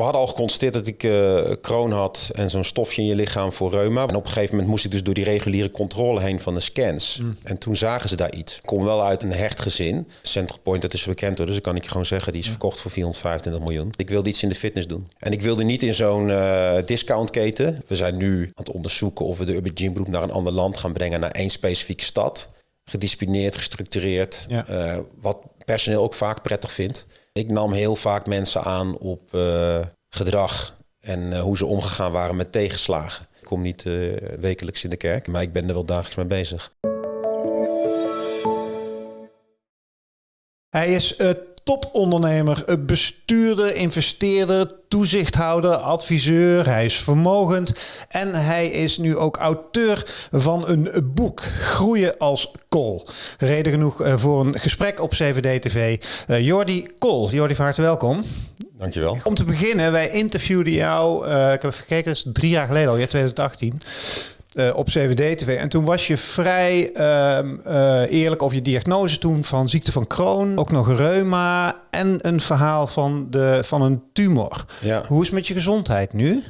we hadden al geconstateerd dat ik uh, kroon had en zo'n stofje in je lichaam voor reuma. En op een gegeven moment moest ik dus door die reguliere controle heen van de scans. Mm. En toen zagen ze daar iets. Ik kom wel uit een hecht gezin. Central Point, dat is bekend hoor, dus dan kan ik je gewoon zeggen, die is verkocht voor 425 miljoen. Ik wilde iets in de fitness doen. En ik wilde niet in zo'n uh, discountketen. We zijn nu aan het onderzoeken of we de Urban Gym Group naar een ander land gaan brengen, naar één specifieke stad. Gedisciplineerd, gestructureerd, uh, wat personeel ook vaak prettig vindt. Ik nam heel vaak mensen aan op uh, gedrag en uh, hoe ze omgegaan waren met tegenslagen. Ik kom niet uh, wekelijks in de kerk, maar ik ben er wel dagelijks mee bezig. Hij is topondernemer, bestuurder, investeerder, toezichthouder, adviseur. Hij is vermogend en hij is nu ook auteur van een boek, Groeien als Kool. Reden genoeg eh, voor een gesprek op CVD-TV. Uh, Jordi Kool. Jordi, van harte welkom. Dankjewel. Om te beginnen, wij interviewden jou, uh, ik heb even gekeken, dat is drie jaar geleden al, ja, 2018. Uh, op CWD-TV. En toen was je vrij uh, uh, eerlijk over je diagnose toen van ziekte van Crohn, ook nog reuma en een verhaal van, de, van een tumor. Ja. Hoe is het met je gezondheid nu?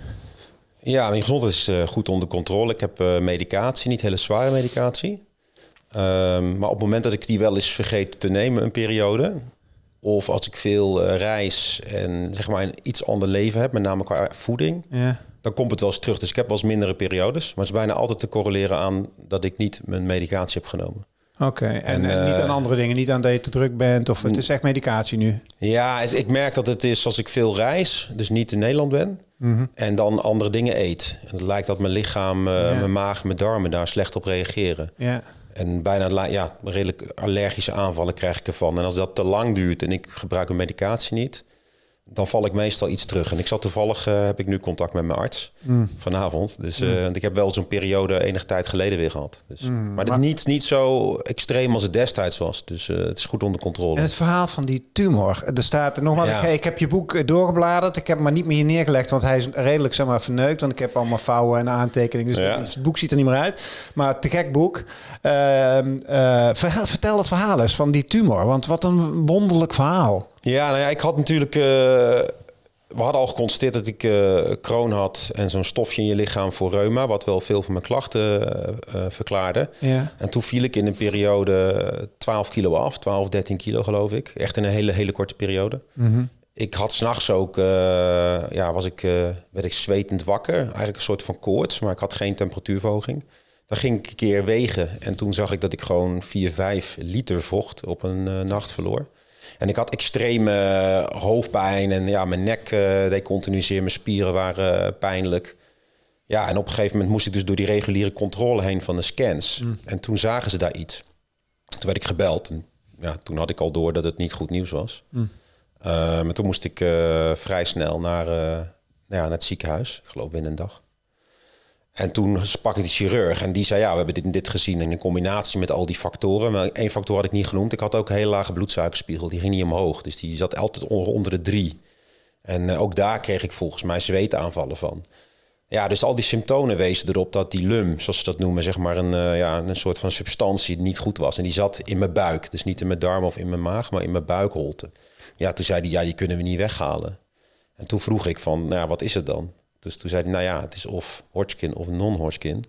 Ja, mijn gezondheid is eh, goed onder controle. Ik heb medicatie, niet hele zware medicatie. Ehm, maar op het moment dat ik die wel eens vergeet te nemen, een periode, of als ik veel reis en zeg maar een iets ander leven heb, met name qua voeding, ja dan komt het wel eens terug. Dus ik heb wel eens mindere periodes. Maar het is bijna altijd te correleren aan dat ik niet mijn medicatie heb genomen. Oké, en, en niet aan eh, andere dingen, niet aan dat je te druk bent of het is echt medicatie nu? Ja, ik merk dat het is als ik veel reis, dus niet in Nederland ben, mhm. en dan andere dingen eet. En het lijkt dat mijn lichaam, uh, mijn maag, mijn darmen daar slecht op reageren. Ja. En bijna ja, redelijk allergische aanvallen krijg ik ervan. En als dat te lang duurt en ik gebruik mijn medicatie niet, dan val ik meestal iets terug. En ik zat toevallig, uh, heb ik nu contact met mijn arts mm. vanavond. Dus uh, ik heb wel zo'n periode enige tijd geleden weer gehad. Dus, mm, maar het is niet, niet zo extreem als het destijds was. Dus uh, het is goed onder controle. En het verhaal van die tumor. Er staat nogmaals, ja. ik, ik, heb je boek doorgebladerd. Ik heb hem maar niet meer neergelegd, want hij is redelijk zeg maar verneukt. Want ik heb allemaal vouwen en aantekeningen. Dus, ja. dus het boek ziet er niet meer uit. Maar te gek boek. Ehm, vertel het verhaal eens van die tumor. Want wat een wonderlijk verhaal. Ja, nou ja, ik had natuurlijk. Uh, we hadden al geconstateerd dat ik uh, kroon had en zo'n stofje in je lichaam voor reuma, wat wel veel van mijn klachten uh, verklaarde. Ja. En toen viel ik in een periode 12 kilo af, 12, 13 kilo geloof ik. Echt in een hele, hele korte periode. Mm -hmm. Ik had s'nachts ook, ja, was ik, werd ik zwetend wakker. Eigenlijk een soort van koorts, maar ik had geen temperatuurverhoging. Dan ging ik een keer wegen en toen zag ik dat ik gewoon 4, 5 liter vocht op een nacht verloor. En ik had extreme eh, hoofdpijn en ja, mijn nek uh, deed continu zeer, mijn spieren waren eh, pijnlijk. Ja, en op een gegeven moment moest ik dus door die reguliere controle heen van de scans. Mm. En toen zagen ze daar iets. Toen werd ik gebeld. En ja, toen had ik al door dat het niet goed nieuws was. Mm. Uh, maar toen moest ik vrij snel naar, nou ja, naar het ziekenhuis. Ik geloof binnen een dag. En toen sprak ik de chirurg en die zei, ja, we hebben dit en dit gezien in combinatie met al die factoren. Maar één factor had ik niet genoemd. Ik had ook een hele lage bloedsuikerspiegel, die ging niet omhoog. Dus die zat altijd onder, de drie. En uh, ook daar kreeg ik volgens mij zweetaanvallen van. Ja, dus al die symptomen wezen erop dat die lum, zoals ze dat noemen, zeg maar een, uh, ja, een soort van substantie niet goed was. En die zat in mijn buik. Dus niet in mijn darm of in mijn maag, maar in mijn buikholte. Ja, toen zei hij, ja, die kunnen we niet weghalen. En toen vroeg ik van, nou ja, wat is het dan? Dus toen zei hij, nou ja, het is of Hodgkin of non-Hodgkin.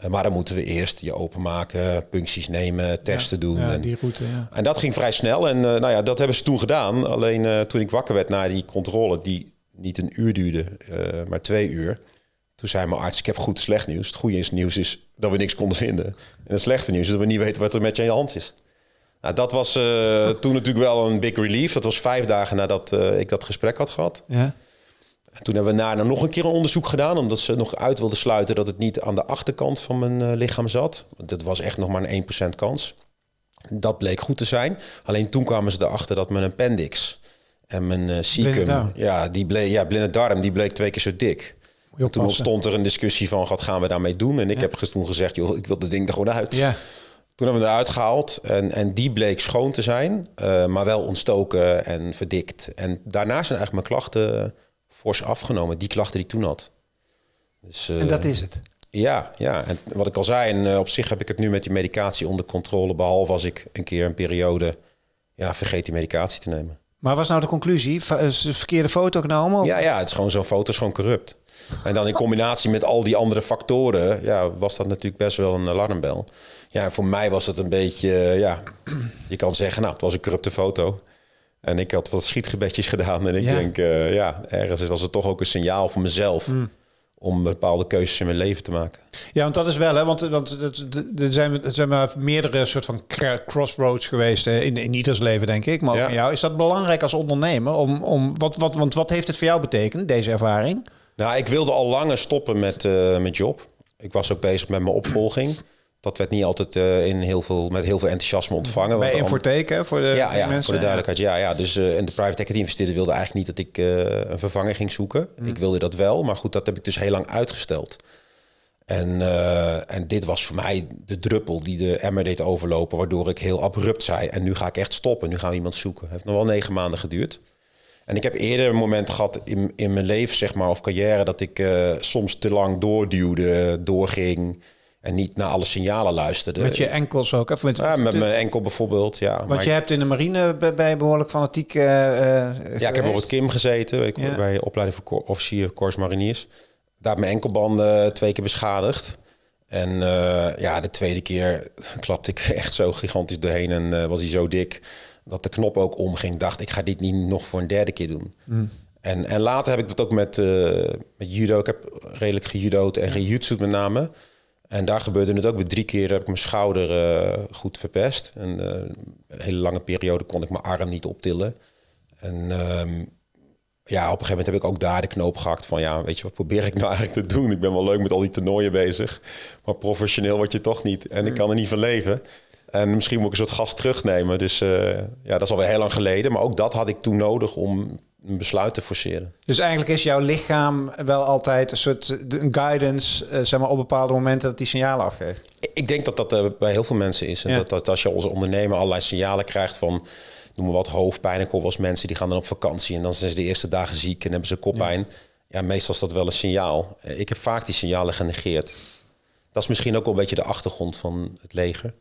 Uh, maar dan moeten we eerst je openmaken, puncties nemen, testen doen. Ja, en, die route, ja. en dat ging vrij snel. En uh, nou ja, dat hebben ze toen gedaan. Alleen uh, toen ik wakker werd na die controle, die niet een uur duurde, maar twee uur. Toen zei mijn arts, ik heb goed slecht nieuws. Het goede nieuws is dat we niks konden vinden. En het slechte nieuws is dat we niet weten wat er met je je hand is. Nou, dat was toen natuurlijk wel een big relief. Dat was vijf dagen nadat ik dat gesprek had gehad. Ja. En toen hebben we daarna nog een keer een onderzoek gedaan, omdat ze nog uit wilden sluiten dat het niet aan de achterkant van mijn uh, lichaam zat. Dat was echt nog maar een 1% kans. Dat bleek goed te zijn. Alleen toen kwamen ze erachter dat mijn appendix en mijn uh, cecum, ja, die bleek, ja, blinde darm, die bleek twee keer zo dik. Toen ontstond er een discussie van wat gaan we daarmee doen? En ik heb toen gezegd, joh, ik wil de ding er gewoon uit. Ja. Toen hebben we eruit gehaald en, en die bleek schoon te zijn, uh, maar wel ontstoken en verdikt. En daarna zijn eigenlijk mijn klachten fors afgenomen, die klachten die ik toen had. Dus, en dat eh, is het? Ja, ja, en wat ik al zei, en uh, op zich heb ik het nu met die medicatie onder controle, behalve als ik een keer een periode ja, vergeet die medicatie te nemen. Maar was nou de conclusie? Is de verkeerde foto genomen? Ja, ja, het is gewoon zo'n foto is gewoon corrupt. En dan in combinatie met al die andere factoren, ja, was dat natuurlijk best wel een alarmbel. Ja, voor mij was het een beetje, ja, je kan zeggen, nou, het was een corrupte foto. En ik had wat schietgebedjes gedaan. En ik denk, uh, ja, ergens was het toch ook een signaal voor mezelf. Mm om bepaalde keuzes in mijn leven te maken. Ja, want dat is wel, hè? Want, want er zijn, er zijn maar meerdere soort van crossroads geweest in, in ieders leven, denk ik. Maar ja. jou is dat belangrijk als ondernemer? Om, om, wat, wat, want wat heeft het voor jou betekend, deze ervaring? Nou, ik wilde al langer stoppen met, uh, met job. Ik was ook bezig met mijn opvolging dat werd niet altijd uh, in heel veel, met heel veel enthousiasme ontvangen. Bij Infoteken, voor de ja, ja, mensen? voor de duidelijkheid. Ja, ja. Dus uh, en de private equity investeerder wilde eigenlijk niet dat ik uh, een vervanger ging zoeken. Mm. Ik wilde dat wel, maar goed, dat heb ik dus heel lang uitgesteld. En, en dit was voor mij de druppel die de emmer deed overlopen, waardoor ik heel abrupt zei: En nu ga ik echt stoppen, nu gaan we iemand zoeken. Het heeft nog wel negen maanden geduurd. En ik heb eerder een moment gehad in, in mijn leven, zeg maar, of carrière, dat ik soms te lang doorduwde, doorging. En niet naar alle signalen luisterde. Met je enkels ook? Of met, ja, met mijn enkel bijvoorbeeld, ja. Want je hebt in de marine bij, behoorlijk fanatiek uh, Ja, ik heb bijvoorbeeld Kim gezeten. Ik ja. bij opleiding voor officier Corps Mariniers. Daar heb mijn enkelbanden twee keer beschadigd. En uh, ja, de tweede keer klapte ik echt zo gigantisch doorheen en uh, was hij zo dik dat de knop ook omging. Dacht ik ga dit niet nog voor een derde keer doen. Mm. En, en later heb ik dat ook met, met judo. Ik heb redelijk gejudo'd en gejutsu'd met name. En daar gebeurde het ook. Bij drie keer heb ik mijn schouder uh, goed verpest. En uh, een hele lange periode kon ik mijn arm niet optillen. En um, ja, op een gegeven moment heb ik ook daar de knoop gehakt van... ja, weet je, wat probeer ik nou eigenlijk te doen? Ik ben wel leuk met al die toernooien bezig. Maar professioneel word je toch niet. En ik kan er niet van leven. En misschien moet ik een soort gas terugnemen. Dus uh, ja, dat is alweer heel lang geleden. Maar ook dat had ik toen nodig om een besluit te forceren. Dus eigenlijk is jouw lichaam wel altijd een soort guidance, uh, zeg maar, op bepaalde momenten dat die signalen afgeeft? Ik denk dat dat uh, bij heel veel mensen is. En dat, dat als je als ondernemer allerlei signalen krijgt van, noem maar wat, hoofdpijn. Ik hoor wel mensen die gaan dan op vakantie en dan zijn ze de eerste dagen ziek en hebben ze koppijn. Ja. ja, meestal is dat wel een signaal. Eh, ik heb vaak die signalen genegeerd. Dat is misschien ook wel een beetje de achtergrond van het leger.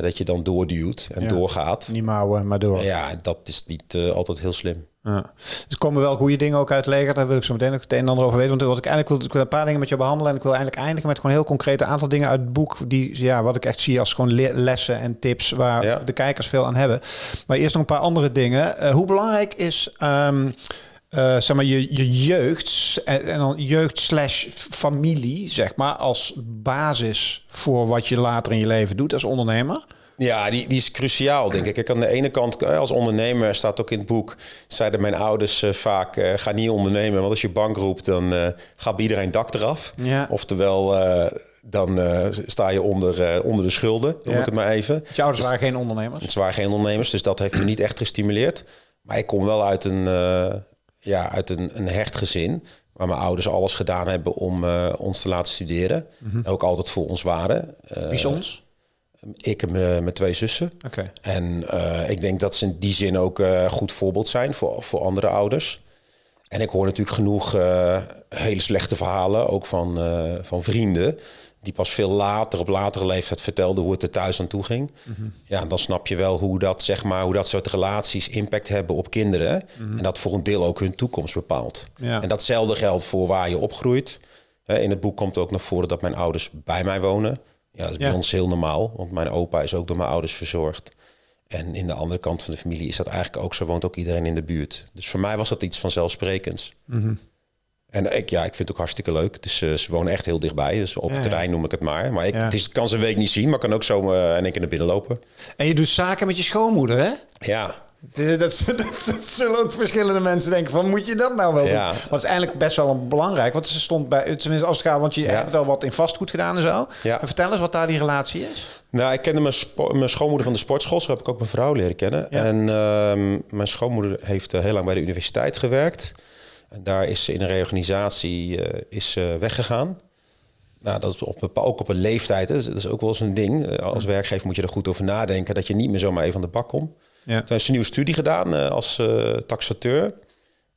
Dat je dan doorduwt en doorgaat. Niet mouwen, maar door. Ja, dat is niet uh, altijd heel slim. Ja. Dus er komen wel goede dingen ook uit leger. Daar wil ik zo meteen ook het een en ander over weten. Want wat ik eigenlijk wil, ik wil een paar dingen met je behandelen. En ik wil eigenlijk eindigen met gewoon heel concrete aantal dingen uit het boek. Die, ja, wat ik echt zie als gewoon lessen en tips waar de kijkers veel aan hebben. Maar eerst nog een paar andere dingen. Uh, hoe belangrijk is... Um, uh, zeg maar, je, je jeugd en, en dan jeugd slash familie, zeg maar, als basis voor wat je later in je leven doet als ondernemer? Ja, die, die is cruciaal, denk ik. ik. Aan de ene kant, eh, als ondernemer, staat ook in het boek... zeiden mijn ouders uh, vaak, uh, ga niet ondernemen... want als je bank roept, dan uh, gaat bij iedereen dak eraf. Ja. Oftewel, dan sta je onder, onder de schulden, noem ja. ik het maar even. Je ouders dus, waren geen ondernemers? Ze waren geen ondernemers, dus dat heeft me niet echt gestimuleerd. Maar ik kom wel uit een, ja, uit een, een hecht gezin... waar mijn ouders alles gedaan hebben om ons te laten studeren. Mm -hmm. Ook altijd voor ons waren. Wie ons? Ik en mijn twee zussen. Okay. En uh, ik denk dat ze in die zin ook uh, goed voorbeeld zijn voor, voor andere ouders. En ik hoor natuurlijk genoeg uh, hele slechte verhalen, ook van, van vrienden. Die pas veel later, op latere leeftijd vertelden hoe het er thuis aan toe ging. Mm -hmm. Ja, dan snap je wel hoe dat, zeg maar, hoe dat soort relaties impact hebben op kinderen. Mm -hmm. En dat voor een deel ook hun toekomst bepaalt. Ja. En datzelfde geldt voor waar je opgroeit. In het boek komt ook naar voren dat mijn ouders bij mij wonen. Ja, dat is bij ons heel normaal, want mijn opa is ook door mijn ouders verzorgd. En in de andere kant van de familie is dat eigenlijk ook zo, woont ook iedereen in de buurt. Dus voor mij was dat iets vanzelfsprekends. Mm -hmm. En ik, ja, ik vind het ook hartstikke leuk. Dus uh, ze wonen echt heel dichtbij. Dus op het terrein noem ik het maar. Maar ik, ja. het is, kan ze een week niet zien, maar kan ook zo uh, in één keer naar binnen lopen. En je doet zaken met je schoonmoeder, hè? Ja. Dat, dat, dat, zullen ook verschillende mensen denken van, moet je dat nou wel ja. doen? Maar is eigenlijk best wel een belangrijk, want ze stond bij, tenminste als het gaat, want je ja. hebt wel wat in vastgoed gedaan en zo. Ja. En vertel eens wat daar die relatie is. Nou, ik kende mijn, mijn schoonmoeder van de sportschool, zo heb ik ook mijn vrouw leren kennen. En uh, mijn schoonmoeder heeft uh, heel lang bij de universiteit gewerkt. En daar is ze in een reorganisatie uh, is, weggegaan. Nou, dat is op, ook op een leeftijd, hè. dat is ook wel eens een ding. Als werkgever moet je er goed over nadenken dat je niet meer zomaar even aan de bak komt. Ja. Toen heeft ze een nieuwe studie gedaan uh, als taxateur.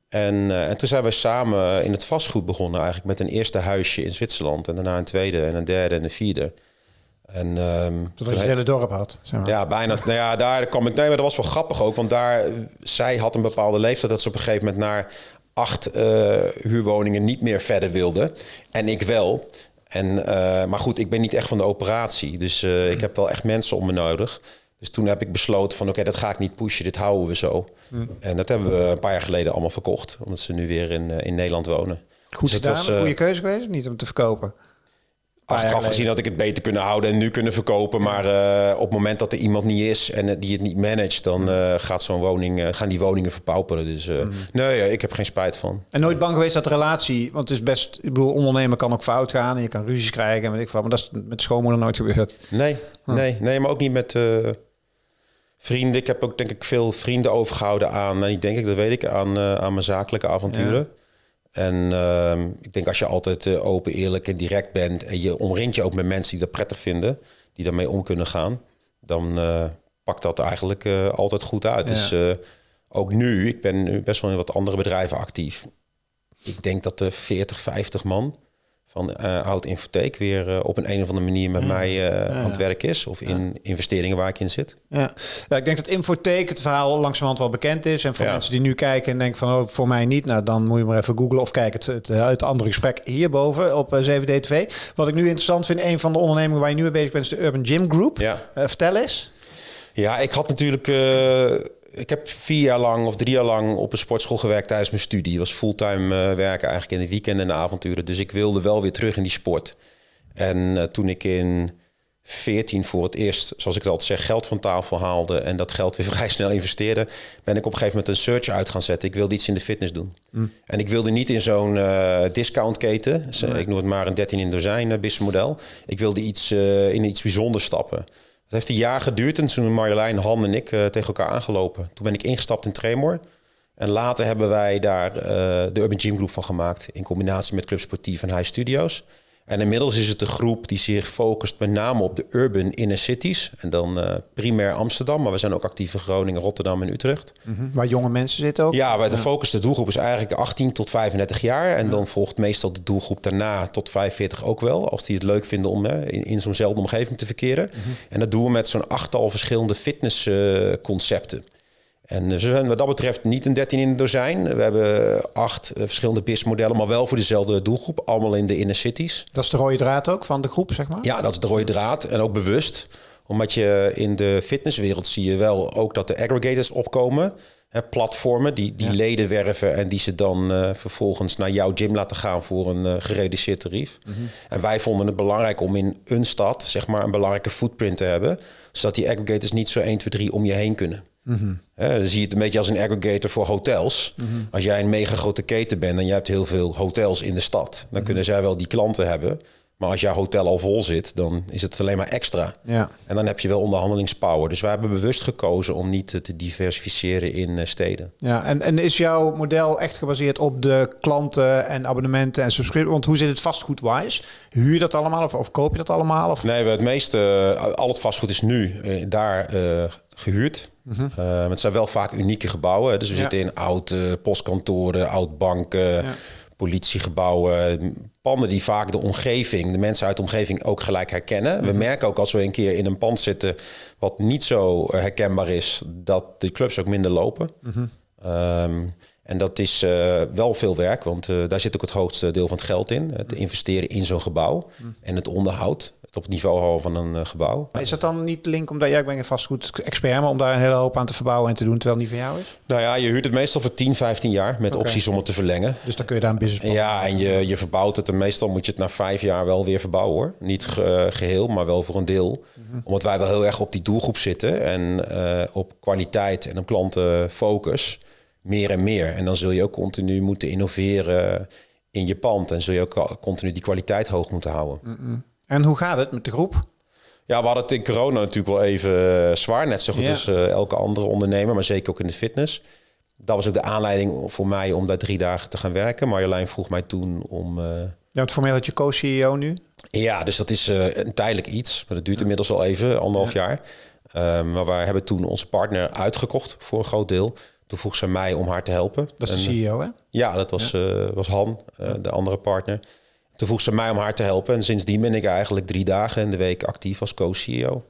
En, en toen zijn we samen in het vastgoed begonnen, eigenlijk met een eerste huisje in Zwitserland. En daarna een tweede en een derde en een vierde. En, um, je het hele dorp had. Zeg maar. Ja, bijna. nou ja, daar kwam ik. Nee, maar dat was wel grappig ook. Want daar, zij had een bepaalde leeftijd dat ze op een gegeven moment naar acht uh, huurwoningen niet meer verder wilde. En ik wel. En, uh, maar goed, ik ben niet echt van de operatie. Dus uh, ik heb wel echt mensen om me nodig. Dus toen heb ik besloten van oké, dat ga ik niet pushen, dit houden we zo. Mm. En dat hebben we een paar jaar geleden allemaal verkocht. Omdat ze nu weer in, in Nederland wonen. Goed dus gedaan, was, goede keuze geweest, niet om te verkopen? Achteraf gezien had ik het beter kunnen houden en nu kunnen verkopen. Maar uh, op het moment dat er iemand niet is en die het niet managt, dan uh, gaat zo'n woning, uh, gaan die woningen verpauperen. Dus mm. nee, ik heb geen spijt van. En nooit bang geweest dat de relatie, want het is best, ik bedoel, ondernemen kan ook fout gaan en je kan ruzies krijgen en weet ik wat. Maar dat is met schoonmoeder nooit gebeurd. Nee, nee, nee, maar ook niet met vrienden. Ik heb ook denk ik veel vrienden overgehouden aan, en ik denk ik, dat weet ik, aan, aan mijn zakelijke avonturen. Ja. En uh, ik denk als je altijd uh, open, eerlijk en direct bent en je omringt je ook met mensen die dat prettig vinden, die daarmee om kunnen gaan, dan uh, pakt dat eigenlijk uh, altijd goed uit. Ja. Dus ook nu, ik ben nu best wel in wat andere bedrijven actief. Ik denk dat er 40, 50 man van uh, Oud Infotheek weer uh, op een, een of andere manier met mij uh, aan het werk is. Of in investeringen waar ik in zit. Ja. ja, ik denk dat Infotheek het verhaal langzamerhand wel bekend is. En voor mensen die nu kijken en denken van oh, voor mij niet. Nou, dan moet je maar even googlen of kijk het, het, het andere gesprek hierboven op 7D TV. Wat ik nu interessant vind, een van de ondernemingen waar je nu mee bezig bent is de Urban Gym Group. Vertel eens. Ja, ik had natuurlijk ik heb vier jaar lang of drie jaar lang op een sportschool gewerkt tijdens mijn studie. Het was fulltime uh, werken eigenlijk in de weekenden en de avonturen. Dus ik wilde wel weer terug in die sport. En uh, toen ik in 14 voor het eerst, zoals ik het altijd zeg, geld van tafel haalde en dat geld weer vrij snel investeerde, ben ik op een gegeven moment een search uit gaan zetten. Ik wilde iets in de fitness doen. Mm. En ik wilde niet in zo'n uh, discountketen, ik noem het maar een 13 in dozijn businessmodel. Ik wilde iets, in iets bijzonders stappen. Het heeft een jaar geduurd en toen Marjolein, Han en ik uh, tegen elkaar aangelopen. Toen ben ik ingestapt in Tremor. En later hebben wij daar uh, de Urban Gym Group van gemaakt. In combinatie met Club Sportief en High Studios. En inmiddels is het een groep die zich focust met name op de urban inner cities. En dan uh, primair Amsterdam, maar we zijn ook actief in Groningen, Rotterdam en Utrecht. Mm -hmm. Waar jonge mensen zitten ook? Ja, waar de focus, de doelgroep is eigenlijk 18 tot 35 jaar. En dan volgt meestal de doelgroep daarna tot 45 ook wel. Als die het leuk vinden om in, in zo'nzelfde omgeving te verkeren. Mm -hmm. En dat doen we met zo'n achttal verschillende fitnessconcepten. Uh, en ze zijn wat dat betreft niet een 13 in een dozijn. We hebben acht uh, verschillende BIS-modellen, maar wel voor dezelfde doelgroep. Allemaal in de inner cities. Dat is de rode draad ook van de groep, zeg maar? Ja, dat is de rode draad. En ook bewust. Omdat je in de fitnesswereld zie je wel ook dat de aggregators opkomen. Hè, platformen die, die ja. leden werven en die ze dan uh, vervolgens naar jouw gym laten gaan voor een uh, gereduceerd tarief. Mm -hmm. En wij vonden het belangrijk om in een stad zeg maar, een belangrijke footprint te hebben. Zodat die aggregators niet zo 1, 2, 3 om je heen kunnen. Mm -hmm. dan zie je het een beetje als een aggregator voor hotels. Mm -hmm. Als jij een mega grote keten bent en je hebt heel veel hotels in de stad, dan mm -hmm. kunnen zij wel die klanten hebben. Maar als jouw hotel al vol zit, dan is het alleen maar extra. Ja. En dan heb je wel onderhandelingspower. Dus wij hebben bewust gekozen om niet te diversificeren in uh, steden. Ja, en, en is jouw model echt gebaseerd op de klanten en abonnementen en subscripties? Want hoe zit het vastgoedwise? Huur je dat allemaal of, of koop je dat allemaal? Of? Nee, het meeste, uh, al het vastgoed is nu uh, daar gehuurd. Mm -hmm. uh, het zijn wel vaak unieke gebouwen. Dus we ja. zitten in oude postkantoren, oud banken, ja. politiegebouwen. Panden die vaak de omgeving, de mensen uit de omgeving ook gelijk herkennen. Mm -hmm. We merken ook als we een keer in een pand zitten wat niet zo herkenbaar is, dat de clubs ook minder lopen. Mm -hmm. um, en dat is uh, wel veel werk, want uh, daar zit ook het grootste deel van het geld in. Het investeren in zo'n gebouw en het onderhoud op het niveau houden van een uh, gebouw. Maar is dat dan niet link omdat jij ja, ben een vastgoed-expert, maar om daar een hele hoop aan te verbouwen en te doen terwijl het niet van jou is? Nou ja, je huurt het meestal voor 10, 15 jaar met okay. opties om het te verlengen. Dus dan kun je daar een business Ja, en je, je verbouwt het en meestal moet je het na vijf jaar wel weer verbouwen hoor. Niet ge, geheel, maar wel voor een deel. Mm -hmm. Omdat wij wel heel erg op die doelgroep zitten en op kwaliteit en op klantenfocus meer en meer. En dan zul je ook continu moeten innoveren in je pand en zul je ook continu die kwaliteit hoog moeten houden. Mm -mm. En hoe gaat het met de groep? Ja, we hadden het in corona natuurlijk wel even zwaar. Net zo goed ja. als uh, elke andere ondernemer, maar zeker ook in de fitness. Dat was ook de aanleiding voor mij om daar drie dagen te gaan werken. Marjolein vroeg mij toen om... Uh... Ja, het formeel dat je co-CEO nu? Ja, dus dat is uh, een tijdelijk iets. Maar dat duurt ja. inmiddels al even, anderhalf ja. jaar. Uh, maar wij hebben toen onze partner uitgekocht voor een groot deel. Toen vroeg ze mij om haar te helpen. Dat is de CEO, hè? Ja, dat was, ja. was Han, de andere partner. Toen vroeg ze mij om haar te helpen. En sindsdien ben ik eigenlijk drie dagen in de week actief als co-CEO.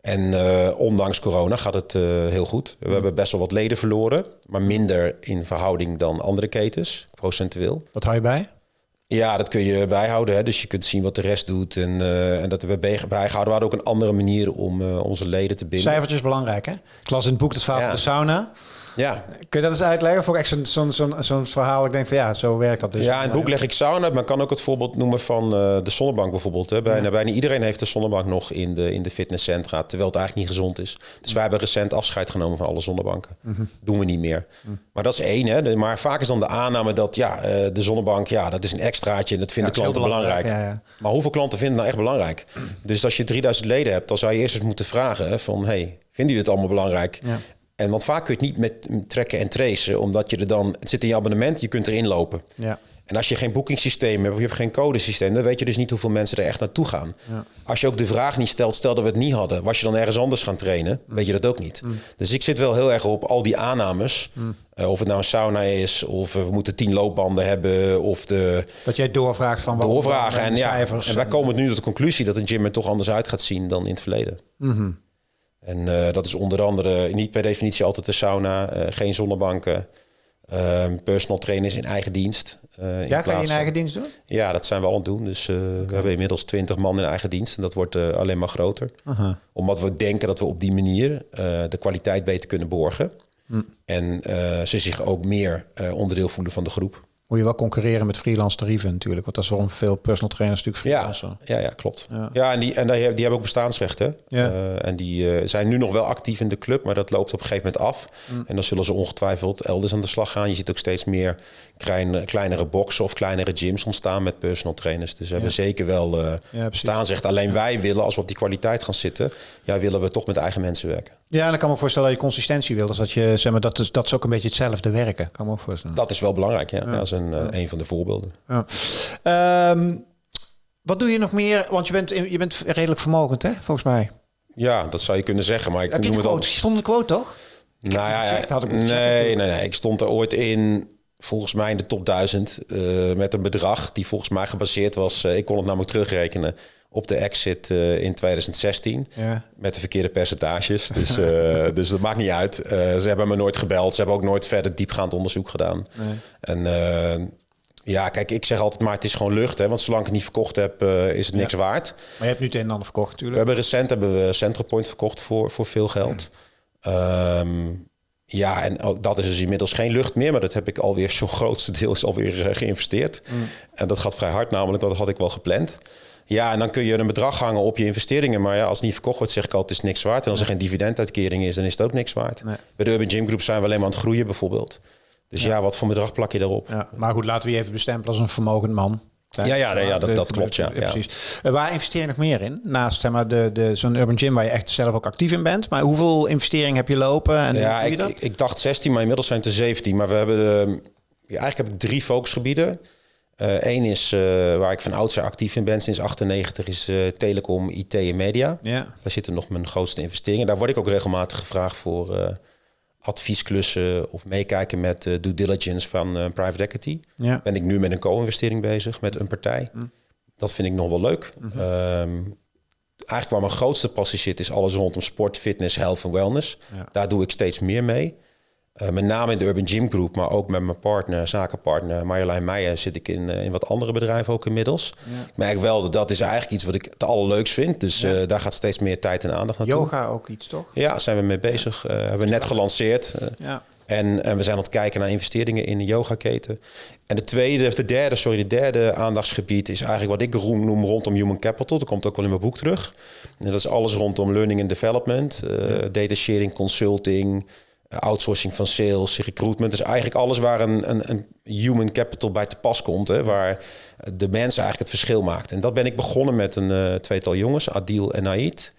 En ondanks corona gaat het heel goed. We hebben best wel wat leden verloren, maar minder in verhouding dan andere ketens, procentueel. Wat hou je bij? Ja, dat kun je bijhouden. Hè? Dus je kunt zien wat de rest doet. En, uh, en dat we bijgehouden. We hadden ook een andere manier om onze leden te binden. Cijfertjes belangrijk, hè? Ik las in het boek het verhaal ja. van de sauna. Ja. Kun je dat eens uitleggen? Voor echt zo'n zo'n zo'n zo'n verhaal. Ik denk van ja, zo werkt dat dus. Ja, in het boek leg ik sauna uit. Maar kan ook het voorbeeld noemen van uh, de zonnebank bijvoorbeeld. Hè. Bijna, ja. bijna iedereen heeft de zonnebank nog in de, in de fitnesscentra. Terwijl het eigenlijk niet gezond is. Dus wij hebben recent afscheid genomen van alle zonnebanken. Mm -hmm. Doen we niet meer. Mm. Maar dat is één. Hè. Maar vaak is dan de aanname dat ja, uh, de zonnebank, ja, dat is een extraatje. En dat vinden ja, klanten belangrijk. belangrijk. Ja, maar hoeveel klanten vinden het nou echt belangrijk? Dus als je 3000 leden hebt, dan zou je eerst eens moeten vragen hè, van... hey, vinden jullie het allemaal belangrijk? En want vaak kun je het niet met trekken en tracen, omdat je er dan, het zit in je abonnement, je kunt erin lopen. Ja. En als je geen boekingssysteem hebt, of je hebt geen codesysteem, dan weet je dus niet hoeveel mensen er echt naartoe gaan. Ja. Als je ook de vraag niet stelt, stel dat we het niet hadden, was je dan ergens anders gaan trainen, mm. weet je dat ook niet. Mm. Dus ik zit wel heel erg op al die aannames. Mm. Uh, of het nou een sauna is, of we moeten tien loopbanden hebben, of de... Dat jij doorvraagt van... Doorvragen, en, ja, en wij komen nu tot de conclusie dat een gym er toch anders uit gaat zien dan in het verleden. -hmm. En uh, dat is onder andere niet per definitie altijd de sauna, uh, geen zonnebanken, uh, personal trainers in eigen dienst. Ja, in kan je in eigen dienst doen? Ja, dat zijn we al aan het doen. Dus okay. we hebben inmiddels 20 man in eigen dienst en dat wordt alleen maar groter. Aha. Omdat we denken dat we op die manier de kwaliteit beter kunnen borgen. Hm. En ze zich ook meer onderdeel voelen van de groep moet je wel concurreren met freelance tarieven natuurlijk. Want dat is waarom veel personal trainers natuurlijk freelancen. Ja, ja, ja klopt. Ja. ja, en, die, en die, hebben ook bestaansrechten. Ja. Uh, en die uh, zijn nu nog wel actief in de club, maar dat loopt op een gegeven moment af. Mm. En dan zullen ze ongetwijfeld elders aan de slag gaan. Je ziet ook steeds meer klein, kleinere boxen of kleinere gyms ontstaan met personal trainers. Dus we hebben zeker wel uh, ja, bestaansrecht. Alleen wij willen, als we op die kwaliteit gaan zitten, ja, willen we toch met eigen mensen werken. Ja, en dan kan me voorstellen dat je consistentie wil. Dus dat je, zeg maar, dat is, dat is ook een beetje hetzelfde werken. Kan me ook voorstellen. Dat is wel belangrijk, ja. ja. Dat is een, ja. een van de voorbeelden. Ja. Um, wat doe je nog meer? Want je bent, je bent redelijk vermogend, hè, volgens mij. Ja, dat zou je kunnen zeggen. Maar ik Heb je noem de quote? Het al... Stond de quote, toch? Nou ja, had ik nee, nee, nee. Ik stond er ooit in, volgens mij in de top 1000, uh, met een bedrag die volgens mij gebaseerd was. Uh, ik kon het namelijk terugrekenen op de exit uh, in 2016. Ja. Met de verkeerde percentages. Dus, uh, dus dat maakt niet uit. Uh, ze hebben me nooit gebeld. Ze hebben ook nooit verder diepgaand onderzoek gedaan. Nee. En ja, kijk, ik zeg altijd maar het is gewoon lucht. Hè, want zolang ik het niet verkocht heb, is het niks ja. waard. Maar je hebt nu het een en ander verkocht natuurlijk. We hebben recent hebben we Central verkocht voor, voor veel geld. Um, ja, en ook dat is dus inmiddels geen lucht meer, maar dat heb ik alweer zo'n grootste deel is alweer geïnvesteerd. Mm. En dat gaat vrij hard, namelijk, dat had ik wel gepland. Ja, en dan kun je een bedrag hangen op je investeringen. Maar ja, als het niet verkocht wordt, zeg ik altijd, het is niks waard. En als er geen dividenduitkering is, dan is het ook niks waard. Nee. Bij de Urban Gym Group zijn we alleen maar aan het groeien bijvoorbeeld. Dus ja, ja wat voor bedrag plak je daarop? Ja, maar goed, laten we je even bestempelen als een vermogend man. Ja, ja, ja dat, dat klopt. Ja, ja. precies. Uh, waar investeer je nog meer in? Naast zeg maar, de, de, zo'n urban gym waar je echt zelf ook actief in bent. Maar hoeveel investeringen heb je lopen? En ja, ik, ik, ik, dacht 16, maar inmiddels zijn het er 17. Maar we hebben ja, eigenlijk heb ik drie focusgebieden. Eén uh, is uh, waar ik van oudsher actief in ben sinds 98 is uh, telecom, IT en media. Ja. Daar zitten nog mijn grootste investeringen. Daar word ik ook regelmatig gevraagd voor adviesklussen of meekijken met due diligence van private equity. Ja. Ben ik nu met een co-investering bezig met een partij. Mm. Dat vind ik nog wel leuk. Mm -hmm. um, eigenlijk waar mijn grootste passie zit is alles rondom sport, fitness, health en wellness. Ja. Daar doe ik steeds meer mee. Uh, met name in de Urban Gym Group, maar ook met mijn partner, zakenpartner Marjolein Meijer, zit ik in, uh, in wat andere bedrijven ook inmiddels. Ja. Ik merk wel dat dat is eigenlijk iets wat ik het allerleukst vind. Dus ja. uh, daar gaat steeds meer tijd en aandacht naartoe. Yoga ook iets, toch? Ja, zijn we mee bezig. Ja. hebben we net gelanceerd. ja. En, en, we zijn aan het kijken naar investeringen in de yogaketen. En de tweede, of de derde, sorry, de derde aandachtsgebied is eigenlijk wat ik noem rondom human capital. Dat komt ook wel in mijn boek terug. En dat is alles rondom learning and development, data sharing, consulting outsourcing van sales, recruitment. Dus eigenlijk alles waar een, een, een human capital bij te pas komt. Hè, waar de mensen eigenlijk het verschil maakt. En dat ben ik begonnen met een uh, tweetal jongens, Adil en Naid.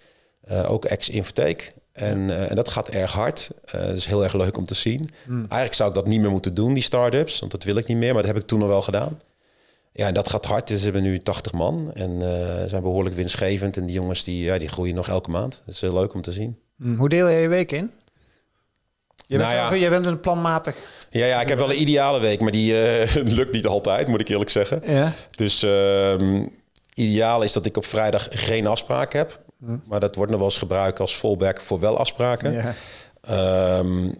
Uh, ook ex-Infotheek. En, uh, en dat gaat erg hard. dat is heel erg leuk om te zien. Mm. Eigenlijk zou ik dat niet meer moeten doen, die start-ups. Want dat wil ik niet meer, maar dat heb ik toen al wel gedaan. Ja, en dat gaat hard. Dus we hebben nu 80 man. En zijn behoorlijk winstgevend. En die jongens die, ja, die groeien nog elke maand. Dat is heel leuk om te zien. Mm. Hoe deel je je week in? Je bent, nou ja. bent een planmatig... Ja, ja, ik heb wel een ideale week, maar die uh, lukt niet altijd, moet ik eerlijk zeggen. Ja. Dus uh, ideaal is dat ik op vrijdag geen afspraak heb. Hm. Maar dat wordt nog wel eens gebruikt als fallback voor wel afspraken. Ja. Um,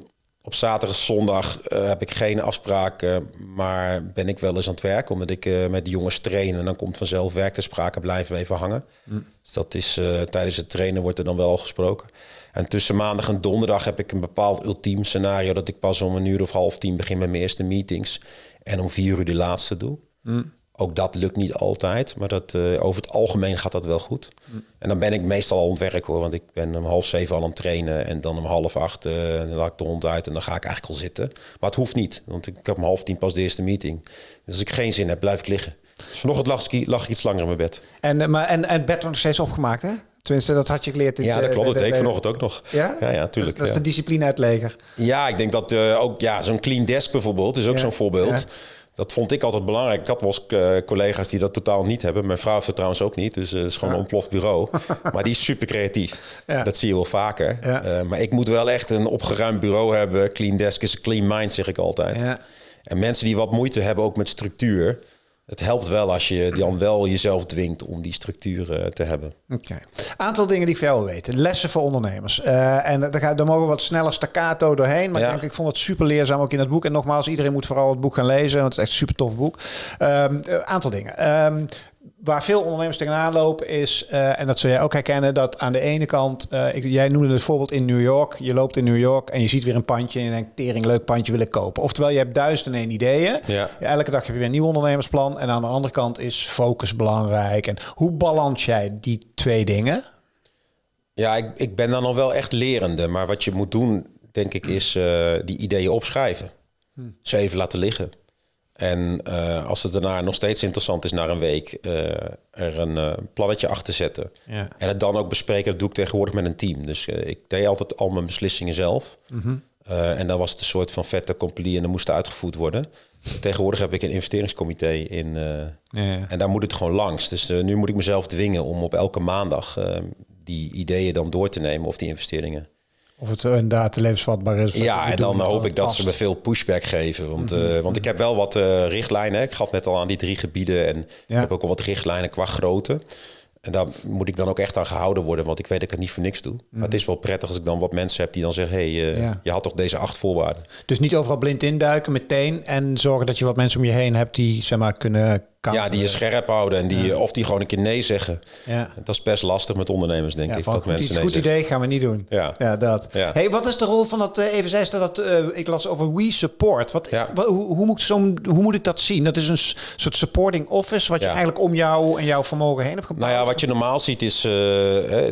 op zaterdag en zondag uh, heb ik geen afspraken, maar ben ik wel eens aan het werk. Omdat ik uh, met de jongens train en dan komt vanzelf werk te sprake blijven even hangen. Mm. Dus dat is uh, tijdens het trainen wordt er dan wel gesproken. En tussen maandag en donderdag heb ik een bepaald ultiem scenario dat ik pas om een uur of half tien begin met mijn eerste meetings en om vier uur de laatste doe. Mm. Ook dat lukt niet altijd, maar dat, uh, over het algemeen gaat dat wel goed. Mm. En dan ben ik meestal al aan het werk hoor, want ik ben om half zeven al aan het trainen en dan om half acht uh, dan laat ik de hond uit en dan ga ik eigenlijk al zitten. Maar het hoeft niet, want ik heb om half tien pas de eerste meeting. Dus als ik geen zin heb, blijf ik liggen. Dus vanochtend lag ik, lag ik iets langer in mijn bed. En, eh, maar, en, en het bed wordt nog steeds opgemaakt hè? Tenminste, dat had je geleerd. ja, dat klopt. Dat deed ik vanochtend ook nog. Ja? Ja, ja tuurlijk. Dat, is de discipline uit leger. Ja, ik denk dat uh, ook ja, zo'n clean desk bijvoorbeeld is ook zo'n voorbeeld. Dat vond ik altijd belangrijk. Ik had wel eens uh, collega's die dat totaal niet hebben. Mijn vrouw heeft het trouwens ook niet. Dus uh, het is gewoon een ontploft bureau. maar die is super creatief. Ja. Dat zie je wel vaker. Uh, maar ik moet wel echt een opgeruimd bureau hebben. Clean desk is clean mind, zeg ik altijd. En mensen die wat moeite hebben ook met structuur het helpt wel als je dan wel jezelf dwingt om die structuur te hebben. Oké. Aantal dingen die ik veel weten. Lessen voor ondernemers. Uh, en daar, daar mogen we wat sneller staccato doorheen. Maar ja. ik, denk, ik vond het super leerzaam ook in het boek. En nogmaals, iedereen moet vooral het boek gaan lezen. Want het is echt een super tof boek. Um, aantal dingen. Um, waar veel ondernemers tegenaan lopen is, uh, en dat zul jij ook herkennen, dat aan de ene kant, uh, ik, jij noemde het voorbeeld in New York. Je loopt in New York en je ziet weer een pandje en je denkt, tering, leuk pandje wil ik kopen. Oftewel, je hebt duizend en één ideeën. Ja. elke dag heb je weer een nieuw ondernemersplan. En aan de andere kant is focus belangrijk. En hoe balans jij die twee dingen? Ja, ik, ik ben dan nog wel echt lerende. Maar wat je moet doen, denk ik, is uh, die ideeën opschrijven. Hm. Ze even laten liggen. En uh, als het daarna nog steeds interessant is, na een week, uh, er een uh, plannetje achter zetten. Ja. En het dan ook bespreken, dat doe ik tegenwoordig met een team. Dus ik deed altijd al mijn beslissingen zelf. Mm -hmm. en dan was het een soort van vette compagnie en dan moest uitgevoerd worden. Tegenwoordig heb ik een investeringscomité in. Ja, ja. En daar moet het gewoon langs. Dus nu moet ik mezelf dwingen om op elke maandag die ideeën dan door te nemen of die investeringen. Of het inderdaad levensvatbaar is. Ja, en dan hoop ik dat ze me veel pushback geven. Want, mm -hmm. want ik heb wel wat uh, richtlijnen. Ik gaf net al aan die drie gebieden. En ik heb ook al wat richtlijnen qua grootte. En daar moet ik dan ook echt aan gehouden worden, want ik weet dat ik het niet voor niks doe. Maar het is wel prettig als ik dan wat mensen heb die dan zeggen: hé, hey, uh, je had toch deze acht voorwaarden. Dus niet overal blind induiken meteen en zorgen dat je wat mensen om je heen hebt die zeg maar kunnen ja, die je scherp houden en die, of die gewoon een keer nee zeggen. Ja. Dat is best lastig met ondernemers, denk ik. Dat mensen nee goed idee gaan we niet doen. Ja, ja dat. Hey, wat is de rol van dat, uh, even zei dat, uh, ik las over We Support. Wat, hoe, hoe, moet zo, hoe moet ik dat zien? Dat is een soort supporting office wat je eigenlijk om jou en jouw vermogen heen hebt gebouwd? Nou ja, wat je normaal ziet is uh,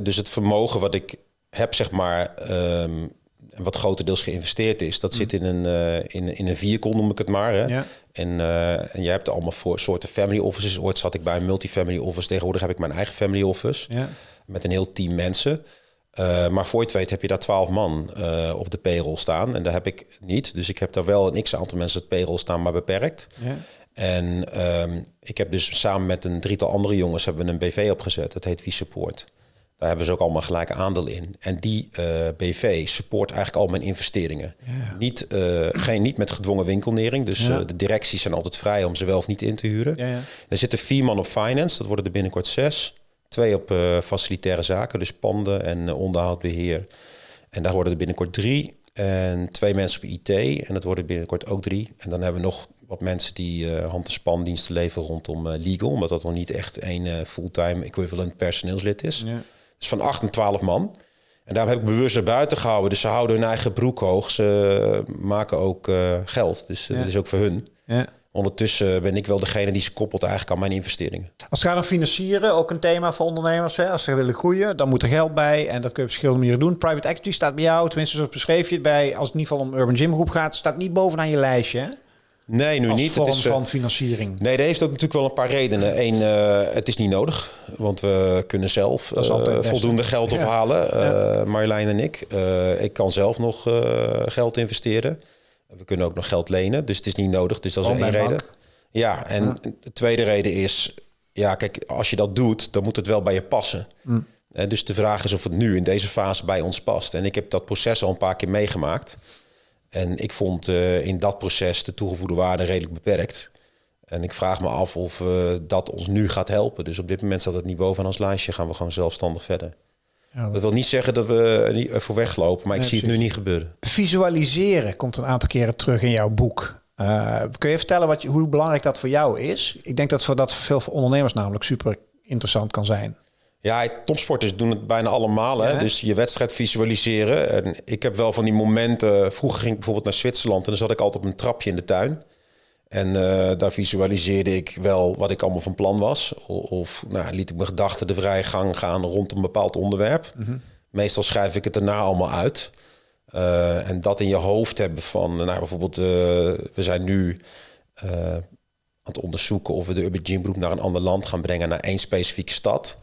dus het vermogen wat ik heb, zeg maar... Um, en wat grotendeels geïnvesteerd is, dat mm. zit in een, uh, in, in een vierkon, noem ik het maar. Hè? Ja. En, uh, en jij hebt allemaal voor soorten family offices. Ooit zat ik bij een multifamily office. Tegenwoordig heb ik mijn eigen family office. Ja. Met een heel team mensen. Uh, maar voor je het weet heb je daar twaalf man op de payroll staan. En daar heb ik niet. Dus ik heb daar wel een x-aantal mensen op payroll staan, maar beperkt. Ja. En um, ik heb dus samen met een drietal andere jongens hebben we een BV opgezet. Dat heet Wie Support. Daar hebben ze ook allemaal gelijk aandeel in. En die uh, BV support eigenlijk al mijn investeringen. Ja. Niet, uh, geen, niet met gedwongen winkelnering. Dus ja. uh, de directies zijn altijd vrij om ze wel of niet in te huren. Ja, er zitten vier man op finance, dat worden er binnenkort zes. Twee op facilitaire zaken, dus panden en onderhoud, beheer. En daar worden er binnenkort drie. En twee mensen op IT. En dat worden binnenkort ook drie. En dan hebben we nog wat mensen die hand- en spandiensten leveren rondom legal. Omdat dat nog niet echt één fulltime equivalent personeelslid is. Ja is van 8 en 12 man. En daar heb ik bewust naar buiten gehouden. Dus ze houden hun eigen broek hoog. Ze maken ook uh, geld. Dus uh, dat is ook voor hun. Ja. Ondertussen ben ik wel degene die ze koppelt eigenlijk aan mijn investeringen. Als het gaat om financieren, ook een thema voor ondernemers. Hè? Als ze willen groeien, dan moet er geld bij. En dat kun je op verschillende manieren doen. Private equity staat bij jou, tenminste zo beschreef je het bij. Als het in ieder geval om Urban Gym Groep gaat, staat niet bovenaan je lijstje. Hè? Nee, nu niet. Vorm het is van financiering. Nee, dat heeft ook natuurlijk wel een paar redenen. Eén, uh, het is niet nodig, want we kunnen zelf uh, voldoende geld ophalen. Ja. Marjolein en ik. ik kan zelf nog geld investeren. We kunnen ook nog geld lenen, dus het is niet nodig. Dus dat is één reden. Ja, en de tweede reden is, ja, kijk, als je dat doet, dan moet het wel bij je passen. Mm. dus de vraag is of het nu in deze fase bij ons past. En ik heb dat proces al een paar keer meegemaakt. En ik vond in dat proces de toegevoegde waarde redelijk beperkt. En ik vraag me af of dat ons nu gaat helpen. Dus op dit moment staat het niet bovenaan ons lijstje. Gaan we gewoon zelfstandig verder. Ja, dat... wil niet zeggen dat we niet voor weglopen, maar ik zie het nu niet gebeuren. Visualiseren komt een aantal keren terug in jouw boek. Uh, kun je vertellen wat je, hoe belangrijk dat voor jou is? Ik denk dat voor dat voor veel ondernemers namelijk super interessant kan zijn. Ja, topsporters doen het bijna allemaal. Hè? Dus je wedstrijd visualiseren. En ik heb wel van die momenten. Vroeger ging ik bijvoorbeeld naar Zwitserland en dan zat ik altijd op een trapje in de tuin. En uh, daar visualiseerde ik wel wat ik allemaal van plan was. Of, nou, liet ik mijn gedachten de vrije gang gaan rond een bepaald onderwerp. Mhm. Meestal schrijf ik het daarna allemaal uit. Uh, en dat in je hoofd hebben van, nou bijvoorbeeld, uh, we zijn nu aan het onderzoeken of we de Urban Gym Group naar een ander land gaan brengen, naar één specifieke stad.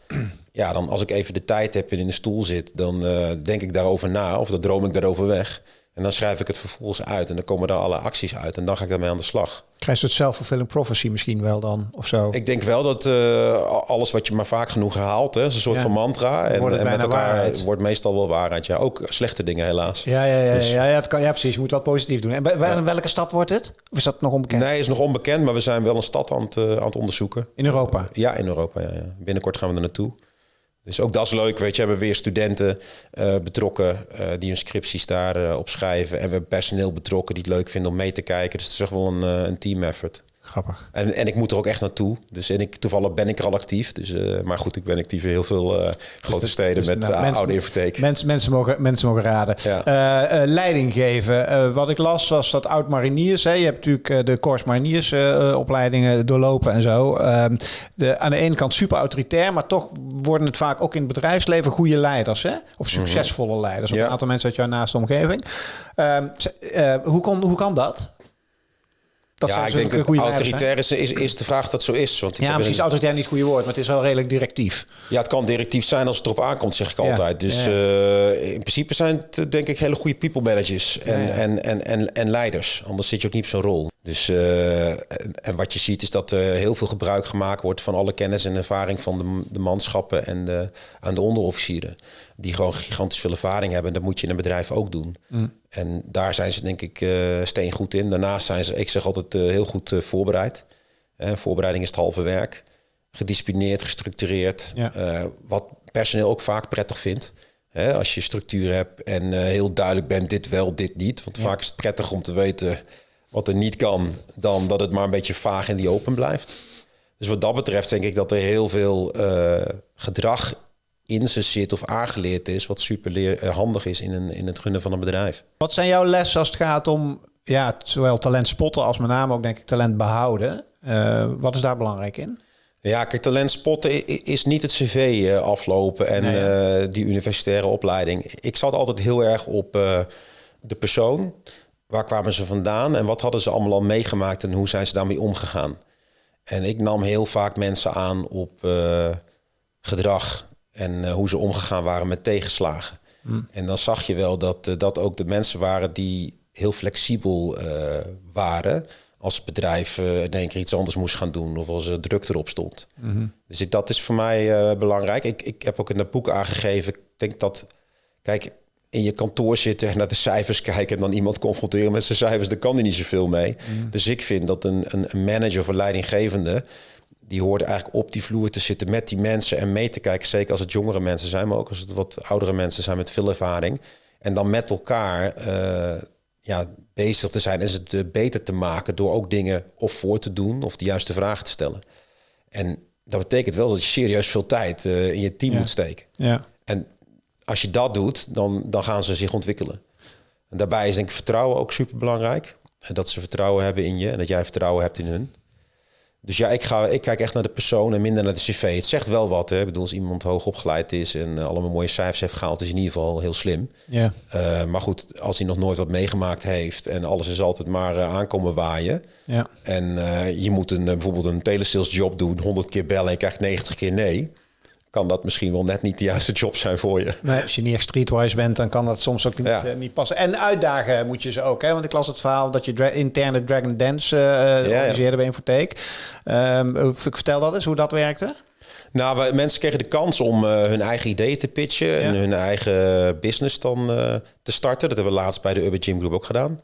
Ja, dan als ik even de tijd heb en in de stoel zit, dan denk ik daarover na of dan droom ik daarover weg. En dan schrijf ik het vervolgens uit en dan komen er alle acties uit en dan ga ik daarmee aan de slag. Krijg je het self-fulfilling prophecy misschien wel dan of zo? Ik denk wel dat uh, alles wat je maar vaak genoeg herhaalt, hè, is een soort van mantra. En, en met elkaar waarheid. wordt meestal wel waarheid. Ja, ook slechte dingen helaas. Ja, ja, ja, dus. ja, ja, het kan, ja precies. Je moet wel positief doen. En bij, ja. welke stad wordt het? Of is dat nog onbekend? Nee, is nog onbekend, maar we zijn wel een stad aan het, uh, aan het onderzoeken. In Europa? ja, in Europa. Ja, ja. Binnenkort gaan we er naartoe. Dus ook dat is leuk, weet je. We hebben weer studenten uh, betrokken uh, die hun scripties daar uh, op schrijven. En we hebben personeel betrokken die het leuk vinden om mee te kijken. Dus het is echt wel een, een team effort. Grappig. En, en ik moet er ook echt naartoe. Dus en ik, toevallig ben ik er al actief. Dus, uh, maar goed, ik ben actief in heel veel uh, grote dus steden dus met nou, mensen, oude infotheek. Mensen, mensen, mogen, mensen mogen raden. Ja. Leiding geven. wat ik las was dat oud-mariniers. Je hebt natuurlijk de Corps Mariniers opleidingen doorlopen en zo. Ehm, de, aan de ene kant super autoritair, maar toch worden het vaak ook in het bedrijfsleven goede leiders. Hè? Of mhm. succesvolle leiders. Of een aantal mensen uit jouw naaste omgeving. Ehm, hoe, kon, hoe kan dat? Ja, ik denk dat autoritair is, is, is de vraag dat zo is. Want ja, precies. Een... Autoritair niet het goede woord, maar het is wel redelijk directief. Ja, het kan directief zijn als het erop aankomt, zeg ik altijd. Dus uh, in principe zijn het denk ik hele goede people managers en, en, en, en, en leiders. Anders zit je ook niet op zo'n rol. Dus, uh, en wat je ziet is dat er heel veel gebruik gemaakt wordt van alle kennis en ervaring van de, de manschappen en de, aan de onderofficieren. Die gewoon gigantisch veel ervaring hebben. En dat moet je in een bedrijf ook doen. Mm. En daar zijn ze denk ik uh, steen goed in. Daarnaast zijn ze, ik zeg altijd, uh, heel goed uh, voorbereid. voorbereiding is het halve werk. Gedisciplineerd, gestructureerd. Ja. wat personeel ook vaak prettig vindt. als je structuur hebt en heel duidelijk bent, dit wel, dit niet. Want vaak is het prettig om te weten wat er niet kan, dan dat het maar een beetje vaag in die open blijft. Dus wat dat betreft denk ik dat er heel veel gedrag in ze zit of aangeleerd is, wat super leer, eh, handig is in, een, in het runnen van een bedrijf. Wat zijn jouw lessen als het gaat om ja, zowel talent spotten als met name ook denk ik talent behouden? Uh, wat is daar belangrijk in? Ja, kijk, talent spotten is niet het cv uh, aflopen en nee, uh, die universitaire opleiding. Ik zat altijd heel erg op de persoon. Waar kwamen ze vandaan en wat hadden ze allemaal al meegemaakt en hoe zijn ze daarmee omgegaan? En ik nam heel vaak mensen aan op gedrag en eh, hoe ze omgegaan waren met tegenslagen. Hmm. En dan zag je wel dat uh, dat ook de mensen waren die heel flexibel uh, waren. Als het bedrijf in één keer iets anders moest gaan doen of als er druk erop stond. Hmm. Dus ik, dat is voor mij belangrijk. Ik, ik heb ook in het boek aangegeven, ik denk dat, kijk, in je kantoor zitten en naar de cijfers kijken en dan iemand confronteren met zijn cijfers, daar kan hij niet zoveel mee. Hmm. Dus ik vind dat een, een, manager of een leidinggevende die hoorde eigenlijk op die vloer te zitten met die mensen en mee te kijken. Zeker als het jongere mensen zijn, maar ook als het wat oudere mensen zijn met veel ervaring. En dan met elkaar uh, ja, bezig te zijn en ze te beter te maken door ook dingen of voor te doen of de juiste vragen te stellen. En dat betekent wel dat je serieus veel tijd uh, in je team moet steken. Ja. En als je dat doet, dan, dan gaan ze zich ontwikkelen. En daarbij is denk ik vertrouwen ook super belangrijk. En dat ze vertrouwen hebben in je en dat jij vertrouwen hebt in hun. Dus ja, ik, ga, ik kijk echt naar de persoon en minder naar de cv. Het zegt wel wat. Hè? Ik bedoel, als iemand hoog opgeleid is en uh, allemaal mooie cijfers heeft gehaald, is in ieder geval heel slim. Ja. Uh, maar goed, als hij nog nooit wat meegemaakt heeft en alles is altijd maar uh, aankomen waaien. Ja. En je moet een, bijvoorbeeld een telesales job doen, 100 keer bellen en je krijgt 90 keer nee kan dat misschien wel net niet de juiste job zijn voor je. Nee, als je niet echt streetwise bent, dan kan dat soms ook niet, ja. uh, niet passen. En uitdagen moet je ze ook, hè? Want ik las het verhaal dat je dra interne Dragon Dance uh, ja, organiseerde bij Infotheek. Um, vertel dat eens, hoe dat werkte. Nou, we, mensen kregen de kans om uh, hun eigen ideeën te pitchen en hun eigen business dan te starten. Dat hebben we laatst bij de Urban Gym Group ook gedaan.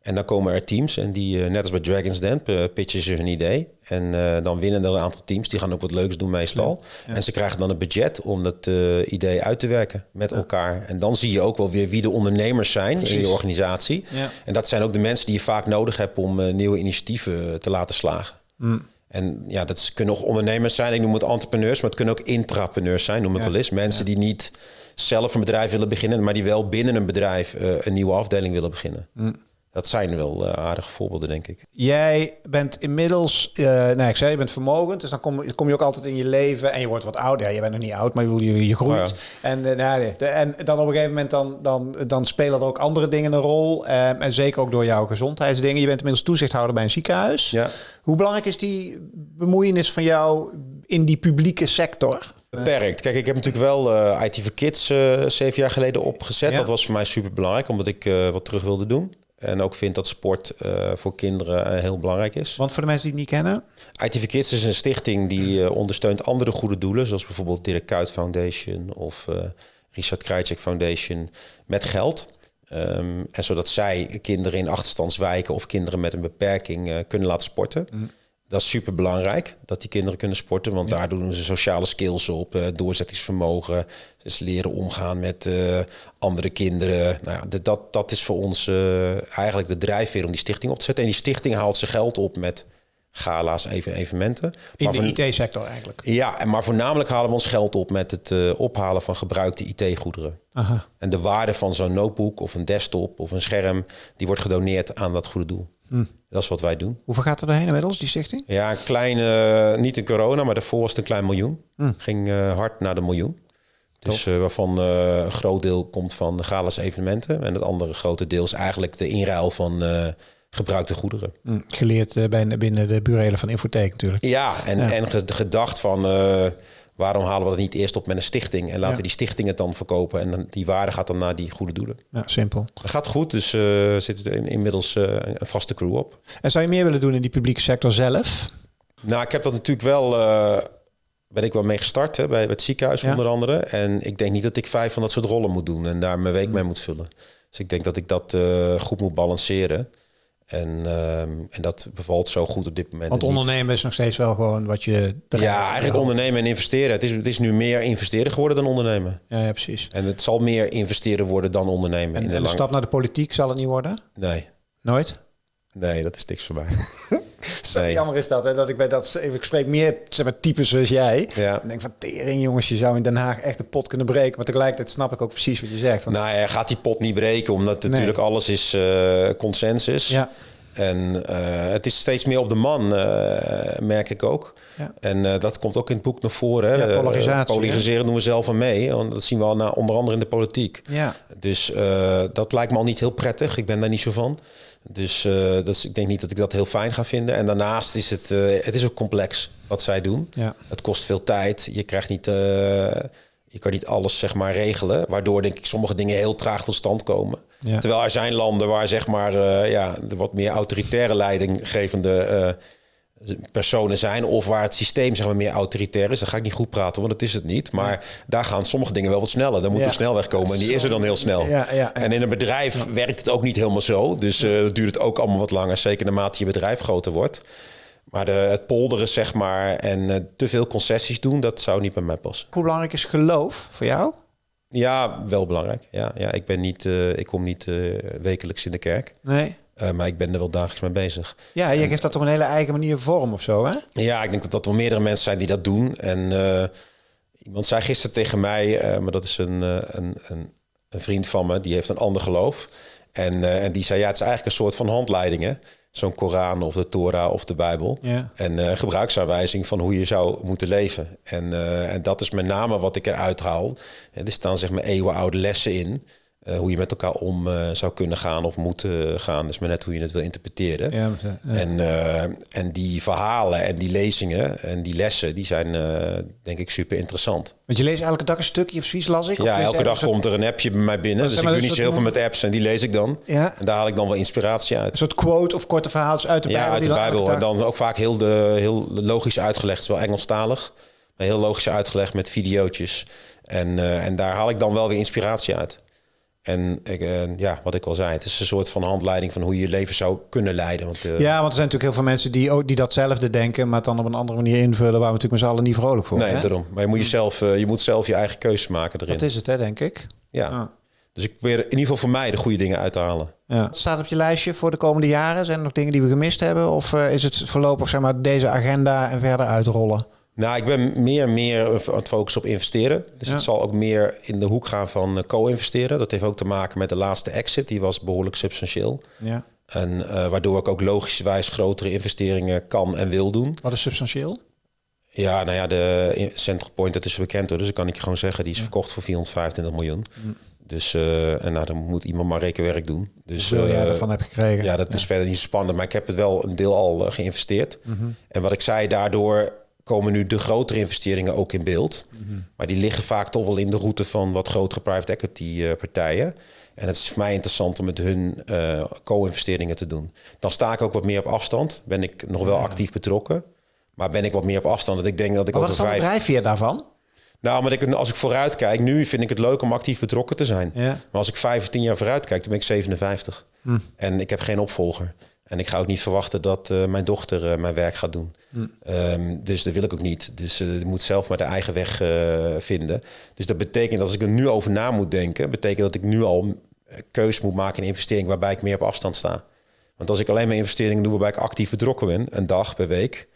En dan komen er teams en die, net als bij Dragon's Den, pitchen ze hun idee. En dan winnen er een aantal teams. Die gaan ook wat leuks doen meestal. En ze krijgen dan een budget om dat idee uit te werken met elkaar. En dan zie je ook wel weer wie de ondernemers zijn in je organisatie. En dat zijn ook de mensen die je vaak nodig hebt om nieuwe initiatieven te laten slagen. Mm. En ja, dat kunnen ook ondernemers zijn. Ik noem het entrepreneurs, maar het kunnen ook intrapreneurs zijn, noem ik wel eens. Mensen die niet zelf een bedrijf willen beginnen, maar die wel binnen een bedrijf een nieuwe afdeling willen beginnen. Mm dat zijn wel uh, aardige voorbeelden, denk ik. Jij bent inmiddels, uh, nou ik zei, je bent vermogend, dus dan kom, kom je ook altijd in je leven en je wordt wat ouder. Ja, je bent nog niet oud, maar je, je groeit. Oh en, uh, nou, en dan op een gegeven moment dan, dan, dan spelen er ook andere dingen een rol. en zeker ook door jouw gezondheidsdingen. Je bent inmiddels toezichthouder bij een ziekenhuis. Ja. Hoe belangrijk is die bemoeienis van jou in die publieke sector? Beperkt. Kijk, ik heb natuurlijk wel IT for Kids zeven jaar geleden opgezet. Dat was voor mij super belangrijk, omdat ik wat terug wilde doen. En ook vind dat sport uh, voor kinderen uh, heel belangrijk is. Want voor de mensen die het niet kennen? ITV Kids is een stichting die uh, ondersteunt andere goede doelen. Zoals bijvoorbeeld Dirk Kuyt Foundation of Richard Krajcek Foundation met geld. Um, en zodat zij kinderen in achterstandswijken of kinderen met een beperking kunnen laten sporten. Mm. Dat is super belangrijk dat die kinderen kunnen sporten, want daar doen ze sociale skills op, uh, doorzettingsvermogen, dus leren omgaan met uh, andere kinderen. Nou ja, dat, dat is voor ons uh, eigenlijk de drijfveer om die stichting op te zetten. En die stichting haalt zijn geld op met gala's, even evenementen. In maar de IT-sector eigenlijk? Ja, en maar voornamelijk halen we ons geld op met het ophalen van gebruikte IT-goederen. En de waarde van zo'n notebook of een desktop of een scherm, die wordt gedoneerd aan dat goede doel. Hm. Dat is wat wij doen. Hoeveel gaat er doorheen inmiddels, die stichting? Ja, een kleine, niet in corona, maar daarvoor was het een klein miljoen. Hm. Ging uh, hard naar de miljoen. Dus waarvan een groot deel komt van de Galas evenementen. En het andere grote deel is eigenlijk de inruil van gebruikte goederen. Hm. Geleerd binnen, binnen de burelen van Infotheek natuurlijk. Ja, en, ja. en gedacht van waarom halen we dat niet eerst op met een stichting en laten we die stichting het dan verkopen en die waarde gaat dan naar die goede doelen. Ja, simpel. Dat gaat goed, dus uh, zit er inmiddels uh, een vaste crew op. En zou je meer willen doen in die publieke sector zelf? Nou, ik heb dat natuurlijk wel, uh, ben ik wel mee gestart hè, bij, het ziekenhuis onder andere. En ik denk niet dat ik vijf van dat soort rollen moet doen en daar mijn week mee moet vullen. Dus ik denk dat ik dat goed moet balanceren. En, um, en dat bevalt zo goed op dit moment. Want ondernemen is nog steeds wel gewoon wat je. Ja, eigenlijk ondernemen en investeren. Het is, het is nu meer investeren geworden dan ondernemen. Ja, ja precies. En het zal meer investeren worden dan ondernemen. En, in de, en de stap naar de politiek zal het niet worden? Nee. Nooit? Nee, dat is niks voor mij. Zo nee. jammer is dat, hè? dat ik bij dat ik spreek meer zeg maar, types zoals jij. Ja. En denk van tering, jongens, je zou in Den Haag echt een pot kunnen breken. Maar tegelijkertijd snap ik ook precies wat je zegt. Want... Nou, ja, gaat die pot niet breken, omdat natuurlijk alles is uh, consensus. Ja. En uh, het is steeds meer op de man, uh, merk ik ook. Ja. En uh, dat komt ook in het boek naar voren. Hè? Ja, polarisatie. polariseren doen we zelf aan mee. Want dat zien we al na, onder andere in de politiek. Ja. Dus dat lijkt me al niet heel prettig. Ik ben daar niet zo van. Dus dat is, ik denk niet dat ik dat heel fijn ga vinden. En daarnaast is het, het is ook complex wat zij doen. Ja. Het kost veel tijd. Je krijgt niet je kan niet alles zeg maar regelen, waardoor denk ik sommige dingen heel traag tot stand komen. Terwijl er zijn landen waar zeg maar ja, de wat meer autoritaire leidinggevende personen zijn of waar het systeem zeg maar meer autoritair is. Dan ga ik niet goed praten, want dat is het niet. Maar daar gaan sommige dingen wel wat sneller. Dan moet ja. er snelweg komen en die is er dan heel snel. En in een bedrijf werkt het ook niet helemaal zo. Dus uh, duurt het ook allemaal wat langer, zeker naarmate je bedrijf groter wordt. Maar de, het polderen, zeg maar, en uh, te veel concessies doen, dat zou niet bij mij passen. Hoe belangrijk is geloof voor jou? Ja, wel belangrijk. Ja, ja ik, ben niet, uh, ik kom niet wekelijks in de kerk. Nee. Maar ik ben er wel dagelijks mee bezig. Ja, je geeft dat op een hele eigen manier vorm of zo, hè? Ja, ik denk dat dat wel meerdere mensen zijn die dat doen. En iemand zei gisteren tegen mij, maar dat is een, een, een, een, vriend van me, die heeft een ander geloof. En, en die zei, ja, het is eigenlijk een soort van handleidingen zo'n Koran of de Torah of de Bijbel. Ja. En gebruiksaanwijzing van hoe je zou moeten leven. En, en dat is met name wat ik eruit haal. er staan zeg maar eeuwenoude lessen in. Uh, hoe je met elkaar om uh, zou kunnen gaan of moeten gaan. Dus maar net hoe je het wil interpreteren. Ja, ja. En, uh, en die verhalen en die lezingen en die lessen, die zijn denk ik super interessant. Want je leest elke dag een stukje of zoiets las ik? Ja, elke dag komt er een appje bij mij binnen. Dus ik doe niet zo heel veel met apps en die lees ik dan. Ja. En daar haal ik dan wel inspiratie uit. Een soort quote of korte verhaaltjes uit de Bijbel? Ja, uit de Bijbel. En dan ook vaak heel, de, heel logisch uitgelegd. Het is wel Engelstalig. Maar heel logisch uitgelegd met videootjes. En, en daar haal ik dan wel weer inspiratie uit. En ik, uh, ja, wat ik al zei, het is een soort van handleiding van hoe je je leven zou kunnen leiden. Want, uh, ja, want er zijn natuurlijk heel veel mensen die, ook, die datzelfde denken, maar het dan op een andere manier invullen, waar we natuurlijk met z'n allen niet vrolijk voor Nee, daarom. Maar je moet, jezelf, uh, je moet zelf je eigen keuzes maken erin. Dat is het, hè, denk ik. Ja. Ah. Dus ik probeer in ieder geval voor mij de goede dingen uit te halen. Ja. Wat staat op je lijstje voor de komende jaren? Zijn er nog dingen die we gemist hebben? Of is het voorlopig zeg maar, deze agenda en verder uitrollen? Nou, ik ben meer en meer aan het focussen op investeren. Dus het zal ook meer in de hoek gaan van eh, co-investeren. Dat heeft ook te maken met de laatste exit. Die was behoorlijk substantieel. Ja. En uh, waardoor ik ook logischerwijs grotere investeringen kan en wil doen. Wat is substantieel? Ja, nou ja, de Central Point, dat is bekend hoor. Dus dan kan ik je gewoon zeggen, die is verkocht voor 425 miljoen. Mm. Dus uh, en nou, dan moet iemand maar rekenwerk doen. Dus Hoeveel jij ervan heb gekregen? Ja, dat is verder niet spannend. Maar ik heb het wel een deel al geïnvesteerd. Mm -hmm. En wat ik zei, daardoor komen nu de grotere investeringen ook in beeld. Mhm. Maar die liggen vaak toch wel in de route van wat grotere private equity uh, partijen. En het is voor mij interessant om met hun uh, co-investeringen te doen. Dan sta ik ook wat meer op afstand. Ben ik nog wel actief betrokken. Maar ben ik wat meer op afstand. Dat ik denk dat ik maar wat is vijf... drijf je daarvan? Nou, maar ik, als ik vooruit kijk, nu vind ik het leuk om actief betrokken te zijn. Ja. Maar als ik vijf of tien jaar vooruit kijk, dan ben ik 57. Hm. En ik heb geen opvolger. En ik ga ook niet verwachten dat uh, mijn dochter uh, mijn werk gaat doen. Mm. Um, dus dat wil ik ook niet. Dus uh, moet zelf maar de eigen weg vinden. Dus dat betekent dat als ik er nu over na moet denken, betekent dat ik nu al keus moet maken in investering waarbij ik meer op afstand sta. Want als ik alleen maar investeringen doe waarbij ik actief betrokken ben, een dag per week,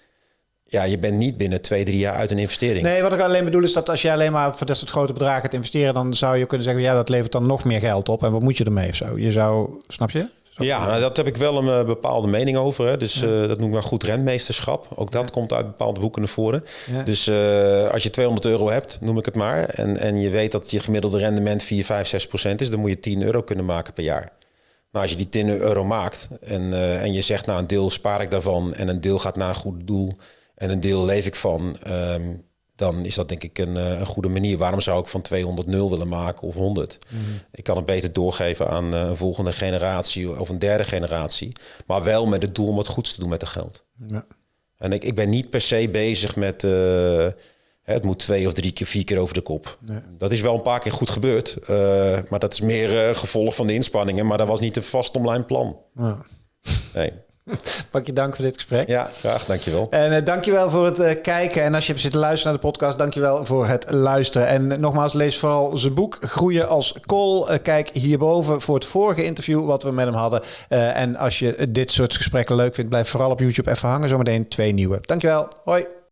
ja, je bent niet binnen twee, drie jaar uit een investering. Nee, wat ik alleen bedoel is dat als je alleen maar voor dat soort grote bedragen gaat investeren, dan zou je kunnen zeggen, ja, dat levert dan nog meer geld op. En wat moet je ermee of zo? Je zou, snap je? Ja, nou, dat heb ik wel een uh, bepaalde mening over. Hè. Dus uh, dat noem ik maar goed rentmeesterschap. Ook dat komt uit bepaalde boeken naar voren. Dus uh, als je 200 euro hebt, noem ik het maar... en, en je weet dat je gemiddelde rendement 4, 5, 6 procent is... dan moet je 10 euro kunnen maken per jaar. Maar als je die 10 euro maakt en, en je zegt... nou, een deel spaar ik daarvan en een deel gaat naar een goed doel... en een deel leef ik van... Um, dan is dat denk ik een, een, goede manier. Waarom zou ik van 200 0 willen maken of 100? Mm -hmm. Ik kan het beter doorgeven aan een volgende generatie of een derde generatie. Maar wel met het doel om wat goeds te doen met het geld. Ja. En ik, ik ben niet per se bezig met... Uh, het moet twee of drie keer, vier keer over de kop. Nee. Dat is wel een paar keer goed gebeurd. Uh, maar dat is meer uh, gevolg van de inspanningen. Maar dat was niet een vast online plan. Ja. Nee. Pak je dank voor dit gesprek. Ja, graag. Dankjewel. En uh, dankjewel voor het uh, kijken. En als je hebt zitten luisteren naar de podcast, dankjewel voor het luisteren. En nogmaals, lees vooral zijn boek Groeien als Kool. Kijk hierboven voor het vorige interview wat we met hem hadden. en als je dit soort gesprekken leuk vindt, blijf vooral op YouTube even hangen. Zometeen twee nieuwe. Dankjewel. Hoi.